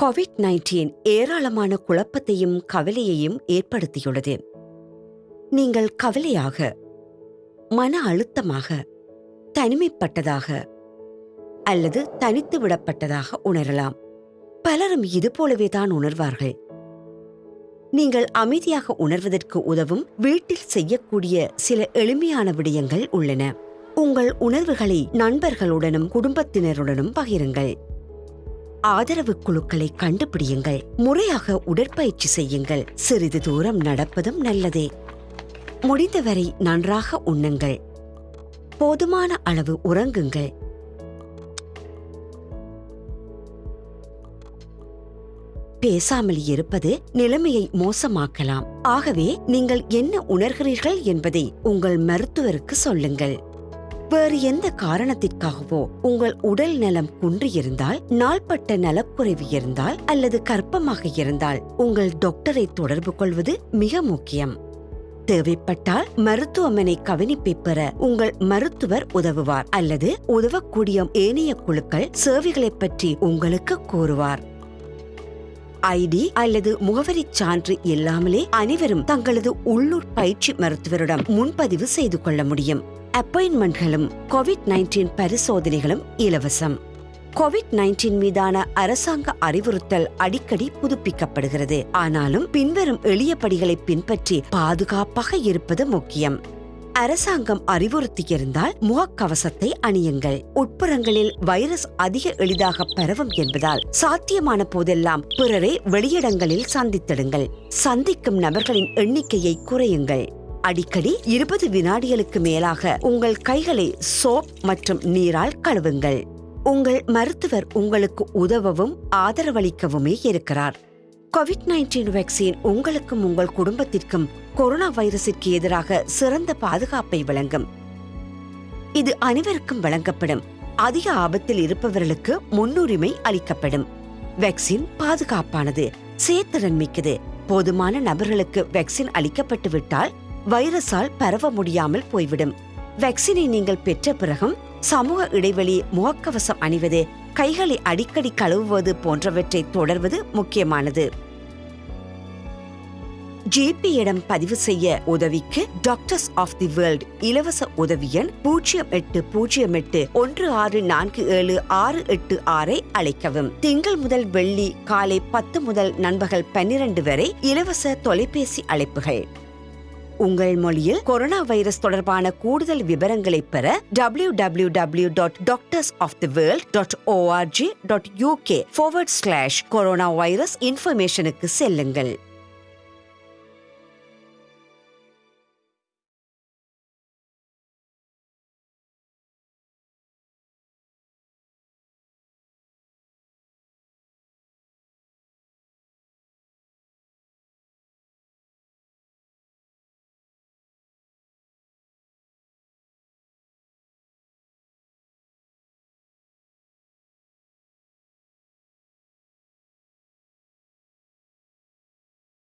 Covid nineteen ஏராளமான குழப்பத்தையும் கவலையையும் ஏற்படுத்தியுள்ளது. நீங்கள் கவலையாக மன அழுத்தமாக தனிமைப்பட்டதாக அல்லது தனித்து விடப்பட்டதாக உணரலாம். பலரும் இது போலவே தான் உணர்வார்கள். நீங்கள் அமைதியாக உணர்வதற்கு உதவும் வீட்டில் செய்யக்கூடிய சில எளிமையான விடயங்கள் உள்ளன. உங்கள் உணர்வுகளை நண்பர்களுடனும் குடும்பத்தினருடனும் பகிருங்கள். ஆதரவு குழுக்களை கண்டுபிடியுங்கள். முறையாக உடற்பயிற்சி செய்யுங்கள். சிறிது தூரம் நடப்பதும் நல்லதே. முடிந்தவரை நன்றாக உண்ணுங்கள். போதுமான அளவு உறங்குங்கள். பேசாமல் இருப்பது நிலைமையை மோசமாக்கலாம். ஆகவே நீங்கள் என்ன உணர்கிறீர்கள் என்பதை உங்கள் மருத்துவருக்கு சொல்லுங்கள். வேறு எந்த காரணத்திற்காகவோ உங்கள் உடல் நலம் குன்றியிருந்தால் நாள்பட்ட நலக்குறைவு இருந்தால் அல்லது கர்ப்பமாக இருந்தால் உங்கள் டாக்டரை தொடர்பு கொள்வது மிக முக்கியம். தேவைப்பட்டால் மருத்துவமனை கவனிப்பை பெற உங்கள் மருத்துவர் உதவுவார் அல்லது உதவக்கூடிய ஏனைய குழுக்கள் சேவைகளைப் பற்றி உங்களுக்கு கூறுவார். ஐடி அல்லது முகவரிச் சான்று இல்லாமலே அனைவரும் தங்களது உள்ளூர் பயிற்சி மருத்துவரிடம் முன்பதிவு செய்து கொள்ள முடியும். அப்பாயின்மெண்ட்களும் கோவிட் நைன்டீன் பரிசோதனைகளும் இலவசம். கோவிட் நைன்டீன் மீதான அரசாங்க அறிவுறுத்தல் அடிக்கடி புதுப்பிக்கப்படுகிறது. ஆனாலும் பின்வரும் எளிய படிகளை பின்பற்றி பாதுகாப்பாக இருப்பது முக்கியம். அரசாங்கம் அறிவுறுத்தியிருந்தால் முகக்கவசத்தை அணியுங்கள். உட்புறங்களில் வைரஸ் அதிக எளிதாக பரவும் என்பதால் சாத்தியமான போதெல்லாம் பிறரை வெளியிடங்களில் சந்தித்திடுங்கள். சந்திக்கும் நபர்களின் எண்ணிக்கையை குறையுங்கள். அடிக்கடி இருபது வினாடிகளுக்கு மேலாக உங்கள் கைகளை சோப் மற்றும் நீரால் கழுவுங்கள். உங்கள் மருத்துவர் உங்களுக்கு உதவவும் ஆதரவளிக்கவுமே இருக்கிறார். கோவிட் நைன்டீன் வேக்சின் உங்களுக்கும் உங்கள் குடும்பத்திற்கும் கொரோனா வைரஸிற்கு எதிராக சிறந்த பாதுகாப்பை வழங்கும். இது அனைவருக்கும் வழங்கப்படும். அதிக ஆபத்தில் இருப்பவர்களுக்கு முன்னுரிமை அளிக்கப்படும். வேக்சின் பாதுகாப்பானது சேத்திறன் மிக்கது. போதுமான நபர்களுக்கு வேக்சின் அளிக்கப்பட்டு விட்டால் வைரஸால் பரவ முடியாமல் போய்விடும். வேக்சினை நீங்கள் பெற்ற பிறகும் சமூக இடைவெளி முகக்கவசம் அணிவது கைகளை அடிக்கடி கழுவுவது போன்றவற்றை தொடர்வது முக்கியமானது. ஜேபியிடம் பதிவு செய்ய உதவிக்கு டாக்டர்ஸ் ஆஃப் தி வேர்ல்ட் இலவச உதவி எண் பூஜ்ஜியம் எட்டு பூஜ்ஜியம் எட்டு ஒன்று ஆறு நான்கு ஏழு ஆறு எட்டு ஆறை அழைக்கவும் திங்கள் முதல் வெள்ளி காலை பத்து முதல் நண்பகல் பன்னிரண்டு வரை இலவச தொலைபேசி அழைப்புகள். உங்கள் மொழியில் கொரோனா வைரஸ் தொடர்பான கூடுதல் விவரங்களை பெற W W W dot doctors of the world dot ORG dot UK forward slash corona virus இன்ஃபர்மேஷனுக்கு செல்லுங்கள்.